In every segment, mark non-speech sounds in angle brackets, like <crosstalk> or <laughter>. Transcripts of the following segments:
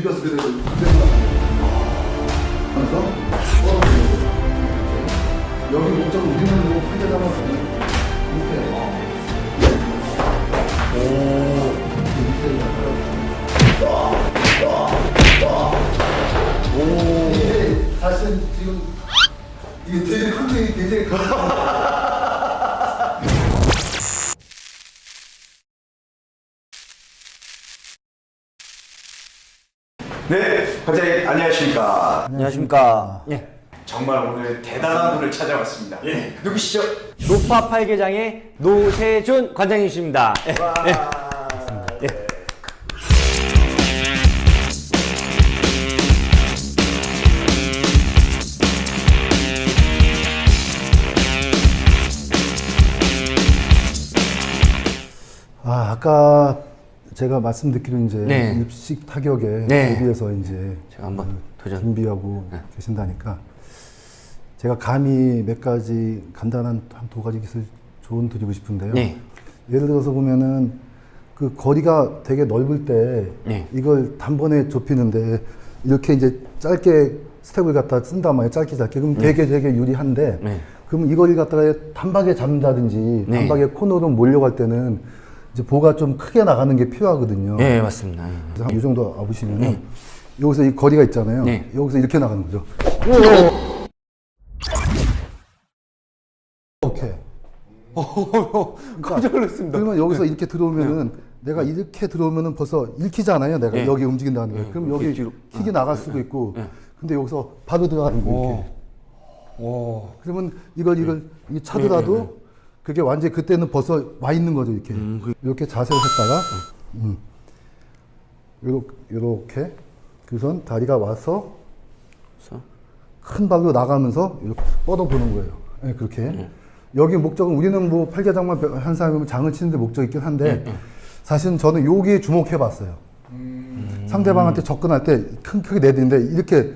비벼서 그대로 그 네, 관장님 안녕하십니까. 안녕하십니까. 예. 정말 오늘 대단한 분을 찾아왔습니다. 예, 누구시죠? 노파 팔계장의 노세준 관장님이십니다. 예. 예. 아 아까 제가 말씀 듣기로 이제 네. 입식 타격에 네. 대비해서 이제 제가 한번 도전. 준비하고 네. 계신다니까 제가 감히 몇 가지 간단한 한 두 가지 기술 조언 드리고 싶은데요. 네. 예를 들어서 보면은 그 거리가 되게 넓을 때 네. 이걸 단번에 좁히는데 이렇게 이제 짧게 스텝을 갖다 쓴단 말이에요. 짧게 짧게. 그럼 되게 되게 유리한데 네. 그럼 이 거리를 갖다가 단박에 잡는다든지 네. 단박에 코너로 몰려갈 때는 이제 보가 좀 크게 나가는 게 필요하거든요. 예, 맞습니다. 예. 그래서 한이 정도 와보시면은 여기서 이 거리가 있잖아요. 네. 여기서 이렇게 나가는 거죠. 오케이. 깜짝 놀랐습니다. 그러면 여기서 이렇게 들어오면은 내가 이렇게 들어오면은 벌써 읽히잖아요. 내가 네. 여기 움직인다는 거. 그럼 여기 뒤로. 킥이 나갈 수도 있고. 근데 여기서 바로 들어가는 거 이렇게. 오. 그러면 이걸 이걸 이 차더라도 그게 완전히 그때는 벌써 와 있는 거죠 이렇게. 이렇게 자세를 했다가 음. 요렇게, 요렇게 그선 다리가 와서 그래서 큰 발로 나가면서 이렇게 뻗어 보는 거예요. 네, 그렇게. 여기 목적은 우리는 뭐 팔계장만 한 사람이면 장을 치는데 목적이 있긴 한데 사실은 저는 여기에 주목해 봤어요. 상대방한테 접근할 때 큰 크게 내리는데 이렇게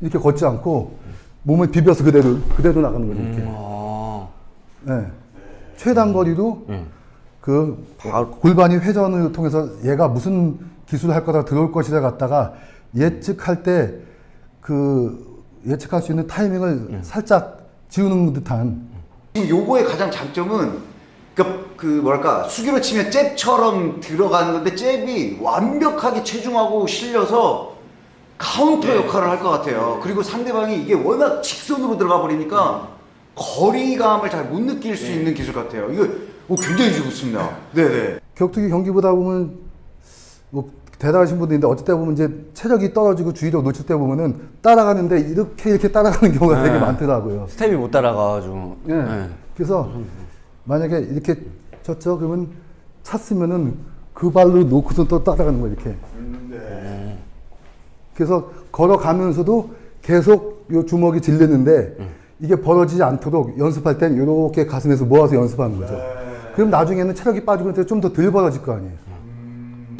이렇게 걷지 않고 몸을 비벼서 그대로 그대로 나가는 거죠. 이렇게. 아. 네. 최단 거리도 예. 그 골반이 회전을 통해서 얘가 무슨 기술을 할 거다 들어올 것이라 갖다가 예측할 때 그 예측할 수 있는 타이밍을 살짝 지우는 듯한 지금 요거의 가장 장점은 그, 그 뭐랄까 수기로 치면 잽처럼 들어가는 건데 잽이 완벽하게 체중하고 실려서 카운터 역할을 할 것 같아요. 그리고 상대방이 이게 워낙 직선으로 들어가 버리니까 거리감을 잘 못 느낄 수 있는 기술 같아요. 이거 오, 굉장히 좋습니다. 네네. 격투기 경기 보다 보면 뭐 대단하신 분도 있는데 어쩔 때 보면 이제 체력이 떨어지고 주의력 놓칠 때 보면은 따라가는데 이렇게 이렇게 따라가는 경우가 되게 많더라고요. 스텝이 못 따라가가지고. 예. 예. 그래서 만약에 이렇게 쳤죠 그러면 찼으면은 그 발로 놓고서 또 따라가는 거예요 이렇게. 그래서 걸어가면서도 계속 요 주먹이 질리는데 이게 벌어지지 않도록 연습할 땐 이렇게 가슴에서 모아서 연습하는 거죠. 그럼 나중에는 체력이 빠지고 좀 더 덜 벌어질 거 아니에요.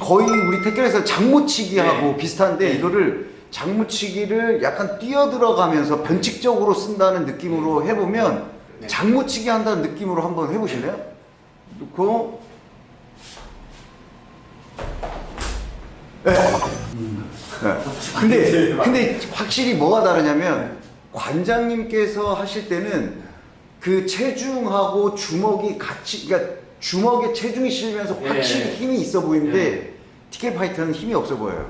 거의 우리 태권에서 장무치기하고 비슷한데 이거를 장무치기를 약간 뛰어 들어가면서 변칙적으로 쓴다는 느낌으로 해보면 장무치기 한다는 느낌으로 한번 해보실래요? 놓고 네. 네. 근데 근데 확실히 뭐가 다르냐면 관장님께서 하실 때는 그 체중하고 주먹이 같이 그러니까 주먹에 체중이 실리면서 확실히 힘이 있어 보이는데 티켓 파이터는 힘이 없어 보여요.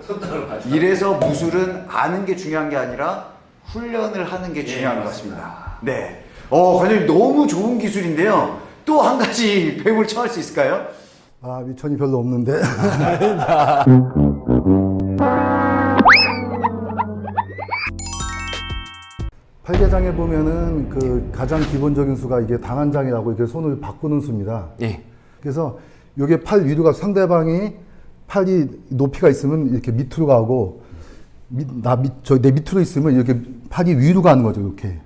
이래서 무술은 아는 게 중요한 게 아니라 훈련을 하는 게 중요한 것 같습니다. 네. 어, 관장님 너무 좋은 기술인데요. 또 한 가지 <laughs> 배움을 청할 수 있을까요? 아 미천이 별로 없는데. <laughs> 팔계장에 보면은 그 가장 기본적인 수가 이게 단한장이라고 이렇게 손을 바꾸는 수입니다. 예. 그래서 이게 팔 위로 가 상대방이 팔이 높이가 있으면 이렇게 밑으로 가고 밑, 나 밑, 저 내 밑으로 있으면 이렇게 팔이 위로 가는 거죠, 이렇게.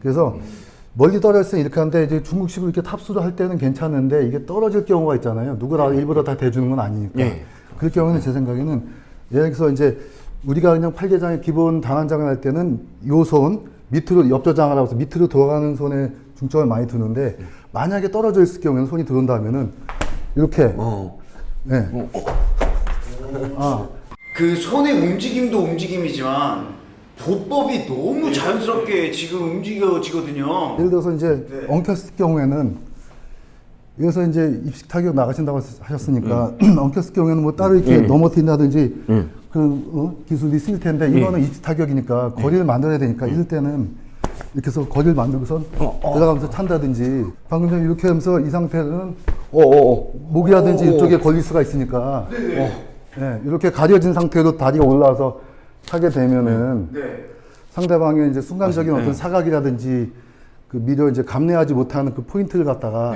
그래서 멀리 떨어졌을 때 이렇게 하는데 이제 중국식으로 이렇게 탑수를 할 때는 괜찮은데 이게 떨어질 경우가 있잖아요. 누구나 일부러 다 대주는 건 아니니까. 예. 그럴 경우는 제 생각에는 여기서 이제 우리가 그냥 팔계장의 기본 단한장을 할 때는 요 손 밑으로 옆저장을 하고서 밑으로 들어가는 손에 중점을 많이 두는데 만약에 떨어져 있을 경우에는 손이 들어온다면은 이렇게 어. 네. 아, 그 손의 움직임도 움직임이지만 보법이 너무 자연스럽게 지금 움직여지거든요. 예를 들어서 이제 네. 엉켰을 경우에는 여기서 이제 입식 타격 나가신다고 하셨으니까 음. <clears throat> 엉켰을 경우에는 뭐 따로 이렇게 넘어뜨린다든지 그 어, 기술이 있을 텐데 예. 이거는 입식 타격이니까 거리를 만들어야 되니까 이럴 때는 이렇게 해서 거리를 만들고선 어, 들어가면서 찬다든지 방금 전에 이렇게 하면서 이 상태는 오오오. 목이라든지 이쪽에 걸릴 수가 있으니까. 네, 이렇게 가려진 상태로 다리가 올라와서 차게 되면은 네. 상대방의 이제 순간적인 어떤 사각이라든지 그 미려 이제 감내하지 못하는 그 포인트를 갖다가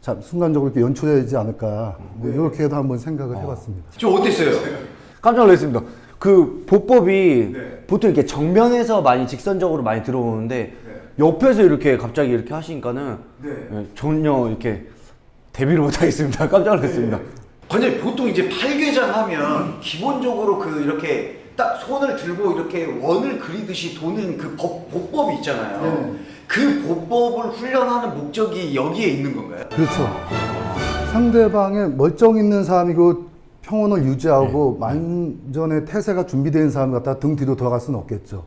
자, 순간적으로 이렇게 연출해야지 않을까. 뭐 이렇게도 한번 생각을 해봤습니다. 좀 어땠어요? 깜짝 놀랐습니다. 그 보법이 네. 보통 이렇게 정면에서 많이 직선적으로 많이 들어오는데 옆에서 이렇게 갑자기 이렇게 하시니까는 네. 예, 전혀 이렇게 대비를 못하겠습니다. <laughs> 깜짝 놀랐습니다. 관장님 보통 이제 팔계장 하면 기본적으로 그 이렇게 딱 손을 들고 이렇게 원을 그리듯이 도는 그 법, 보법이 있잖아요. 네. 그 보법을 훈련하는 목적이 여기에 있는 건가요? 그렇죠. 상대방의 멀쩡 있는 사람이고 평온을 유지하고 만전의 태세가 준비된 사람 갖다 등 뒤로 돌아갈 수는 없겠죠.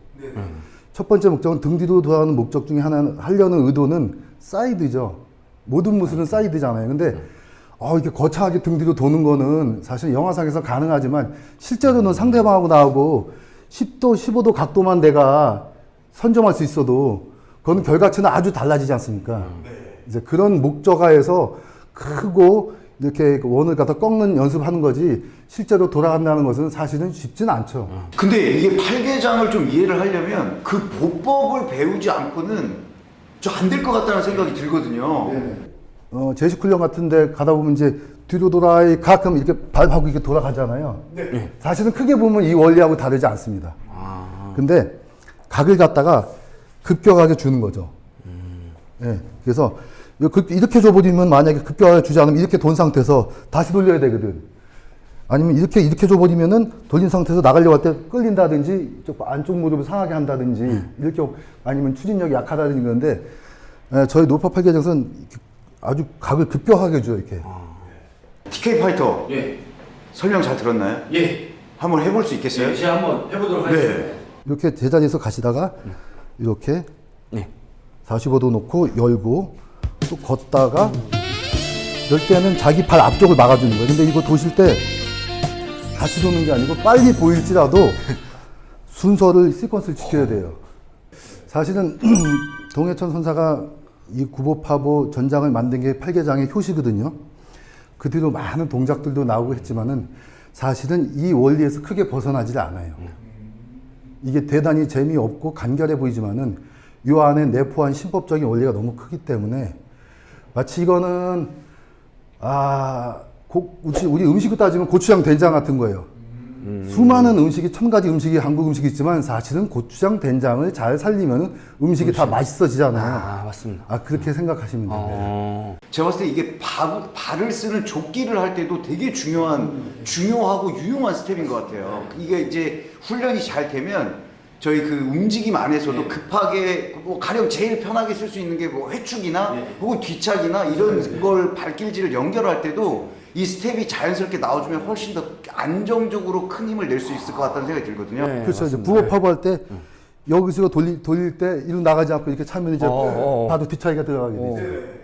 첫 번째 목적은 등 뒤로 돌아가는 목적 중에 하나는 하려는 의도는 사이드죠. 모든 무술은 사이드잖아요. 근데 어, 이렇게 거창하게 등 뒤로 도는 거는 사실 영화상에서 가능하지만 실제로는 상대방하고 나하고 10도, 15도 각도만 내가 선점할 수 있어도 그건 결과치는 아주 달라지지 않습니까? 이제 그런 목적하에서 크고 이렇게 그 원을 갖다 꺾는 연습하는 거지 실제로 돌아간다는 것은 사실은 쉽지는 않죠. 근데 이게 팔계장을 좀 이해를 하려면 그 보법을 배우지 않고는 좀안될 것 같다는 생각이 들거든요. 어, 제식 훈련 같은데 가다 보면 이제 뒤로 돌아 가끔 이렇게 발하고 이렇게 돌아가잖아요. 사실은 크게 보면 이 원리하고 다르지 않습니다. 근데 각을 갖다가 급격하게 주는 거죠. 예, 그래서 이렇게 줘버리면 만약에 급격하게 주지 않으면 이렇게 돈 상태에서 다시 돌려야 되거든. 아니면 이렇게 이렇게 줘버리면은 돌린 상태에서 나가려고 할 때 끌린다든지 쪽 안쪽 무릎을 상하게 한다든지 이렇게 아니면 추진력이 약하다든지 그런데 예, 저희 노파 팔계장은 아주 각을 급격하게 줘요 이렇게. TK 파이터 예. 설명 잘 들었나요? 예. 한번 해볼 수 있겠어요? 제가 한번 해보도록 네. 이렇게 제자리에서 가시다가 이렇게 네. 45도 놓고 열고 또 걷다가 이럴 때는 자기 발 앞쪽을 막아주는 거예요. 근데 이거 도실 때 같이 도는 게 아니고 빨리 보일지라도 <laughs> 순서를 시퀀스를 지켜야 돼요. 사실은 <clears throat> 동해천 선사가 이 구보파보 전장을 만든 게 팔계장의 효시거든요. 그 뒤로 많은 동작들도 나오고 했지만은 사실은 이 원리에서 크게 벗어나질 않아요. 이게 대단히 재미없고 간결해 보이지만은 요 안에 내포한 신법적인 원리가 너무 크기 때문에 마치 이거는 아 고, 우리, 음식을 따지면 고추장 된장 같은 거예요. 수많은 음식이 천 가지 음식이 한국 음식이 있지만 사실은 고추장 된장을 잘 살리면 음식이 다 맛있어지잖아요. 아 맞습니다. 아 그렇게 생각하시면 돼요. 어. 제가 봤을 때 이게 발, 발을 쓰는 족기를 할 때도 되게 중요한 중요하고 유용한 스텝인 것 같아요. 이게 이제 훈련이 잘 되면 저희 그 움직임 안에서도 급하게 뭐 가령 제일 편하게 쓸 수 있는 게 뭐 회축이나 혹은 뒤차기나 이런 걸 발길질을 연결할 때도 이 스텝이 자연스럽게 나와주면 훨씬 더 안정적으로 큰 힘을 낼 수 있을 것 같다는 생각이 들거든요. 네. 그렇죠. 이제 보법하고 할 때 여기서 돌리, 돌릴 때 이로 나가지 않고 이렇게 차면 이제 어, 어. 바로 뒤차기가 들어가게 되죠.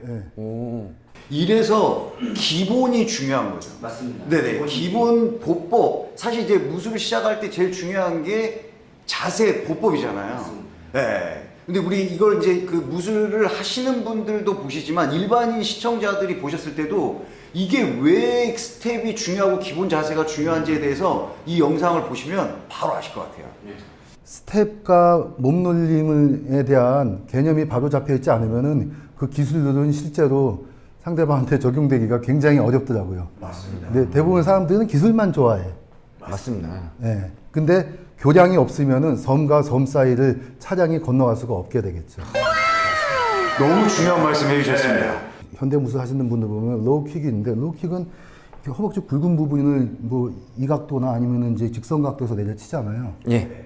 예. 오. 이래서 기본이 중요한 거죠. 맞습니다. 네네. 기본 보법. 사실 이제 무술을 시작할 때 제일 중요한 게 자세 보법이잖아요. 네. 근데 우리 이걸 이제 그 무술을 하시는 분들도 보시지만 일반인 시청자들이 보셨을 때도 이게 왜 스텝이 중요하고 기본 자세가 중요한지에 대해서 이 영상을 보시면 바로 아실 것 같아요. 스텝과 몸놀림에 대한 개념이 바로 잡혀 있지 않으면은 그 기술들은 실제로 상대방한테 적용되기가 굉장히 어렵더라고요. 맞습니다. 근데 대부분 사람들은 기술만 좋아해. 맞습니다. 예. 근데 교량이 없으면은 섬과 섬 사이를 차량이 건너갈 수가 없게 되겠죠. 너무 중요한 말씀 해주셨습니다. 현대 무술 하시는 분들 보면 low kick이 있는데 low kick은 허벅지 굵은 부분을 뭐 이 각도나 아니면은 이제 직선 각도에서 내려치잖아요. 예.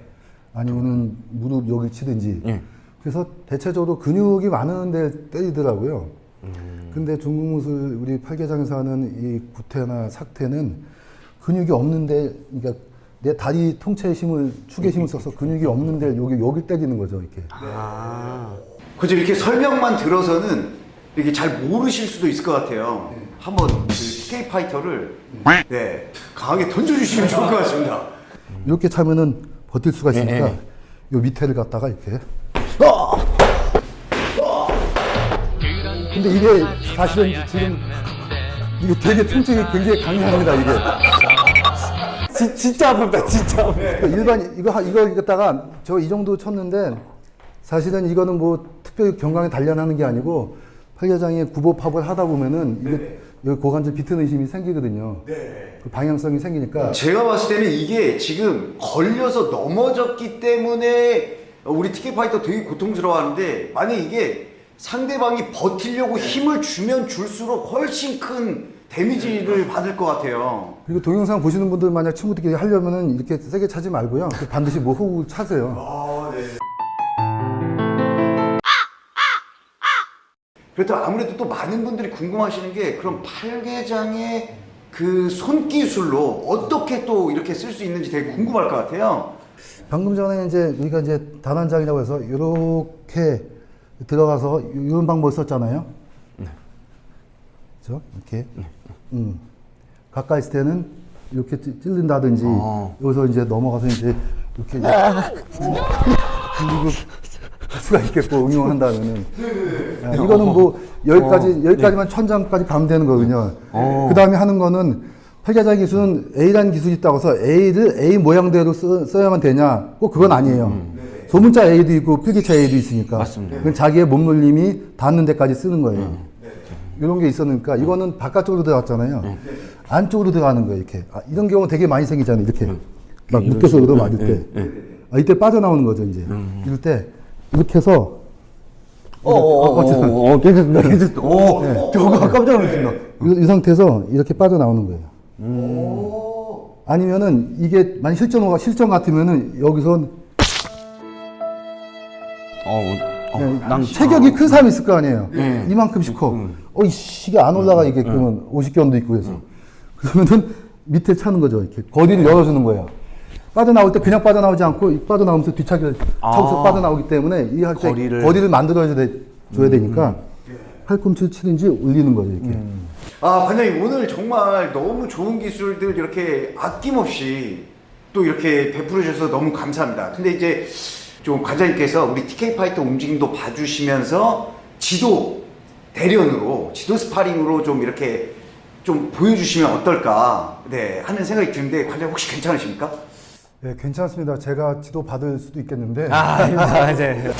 아니면은 무릎 여기 치든지. 예. 그래서 대체적으로 근육이 많은데 때리더라고요. 근데 중국 무술 우리 팔계장에서 하는 이 구태나 삭태는 근육이 없는데 그러니까 내 다리 통째의 힘을 축의 힘을 써서 근육이 없는데 여기 여기 때리는 거죠 이렇게. 아. 그죠 이렇게 설명만 들어서는 이렇게 잘 모르실 수도 있을 것 같아요. 한번 그 TK 파이터를 네 강하게 던져주시면 좋을 것 같습니다. 이렇게 차면은 버틸 수가 있으니까 예, 예. 요 밑에를 갖다가 이렇게. 근데 이게 사실은 지금 이게 되게 통증이 굉장히 강력합니다 이게. 지, 진짜 아픕니다, 진짜 아픕니다. 그러니까 일반 이거 하- 이거 갖다가 저 이 정도 쳤는데 사실은 이거는 뭐 특별히 경강에 단련하는 게 아니고 팔려장에 구보팝을 하다 보면은 이게 여기 고관절 비트는 힘이 생기거든요. 그 방향성이 생기니까 제가 봤을 때는 이게 지금 걸려서 넘어졌기 때문에 우리 TK 파이터 되게 고통스러워하는데 만약 이게 상대방이 버티려고 힘을 주면 줄수록 훨씬 큰 데미지를 받을 것 같아요. 그리고 동영상 보시는 분들 만약 친구들끼리 하려면은 이렇게 세게 차지 말고요. 그 반드시 뭐 호흡을 차세요. 그렇다면 아무래도 또 많은 분들이 궁금하시는 게 그럼 팔개장의 그 손기술로 어떻게 또 이렇게 쓸 수 있는지 되게 궁금할 것 같아요. 방금 전에 이제 우리가 이제 단환장이라고 해서 이렇게 들어가서 이런 방법을 썼잖아요. 그렇죠? 이렇게. 음. 가까이 있을 때는 이렇게 찌- 찔린다든지 어. 여기서 이제 넘어가서 이제 이렇게 할 수가 있겠고 응용한다면은 야, 이거는 뭐 여기까지 여기까지만 천장까지 가면 되는 거거든요. 그 다음에 하는 거는 팔자장 기술은 A라는 기술이 있다고 해서 A를 A 모양대로 써, 써야만 되냐? 꼭 그건 아니에요. 소문자 A도 있고 필기차 A도 있으니까. 맞습니다. 그건 자기의 몸놀림이 닿는 데까지 쓰는 거예요. 이런 게 있었으니까 이거는 바깥쪽으로 들어갔잖아요. 안쪽으로 들어가는 거예요. 이렇게 아, 이런 경우 되게 많이 생기잖아요. 이렇게 막 묶여서 얻어 맞을 때. 아, 이때 빠져나오는 거죠 이제. 이럴 때 이렇게 해서 어, 어, 어, 어, 어, 괜찮습니다, 괜찮습니다. 오, 저거 깜짝 놀랐습니다. 이, 이 상태에서 이렇게 빠져나오는 거예요. 아니면은 이게 만약 실전호가 실전 같으면은 여기서 어, 어, 난 체격이 큰 사람이 있을 거 아니에요. 네. 이만큼씩 커. 어, 이씨, 이게 안 올라가, 이게 그러면 50견도 있고 해서. 그러면은 밑에 차는 거죠. 이렇게. 거리를 열어주는 거예요. 빠져나올 때 그냥 빠져나오지 않고 이 빠져나오면서 뒤차기를 차고서 아. 빠져나오기 때문에 이 할 때 거리를. 거리를, 만들어줘야 돼, 줘야 되니까 팔꿈치를 치든지 올리는 거죠. 이렇게. 아, 반장님 오늘 정말 너무 좋은 기술들 이렇게 아낌없이 또 이렇게 베풀어 주셔서 너무 감사합니다. 근데 이제 좀 관장님께서 우리 TK 파이터 움직임도 봐주시면서 지도 대련으로 지도 스파링으로 좀 이렇게 좀 보여주시면 어떨까 네 하는 생각이 드는데 관장 혹시 괜찮으십니까? 네, 괜찮습니다. 제가 지도 받을 수도 있겠는데. 아, 아닙니다, 이제.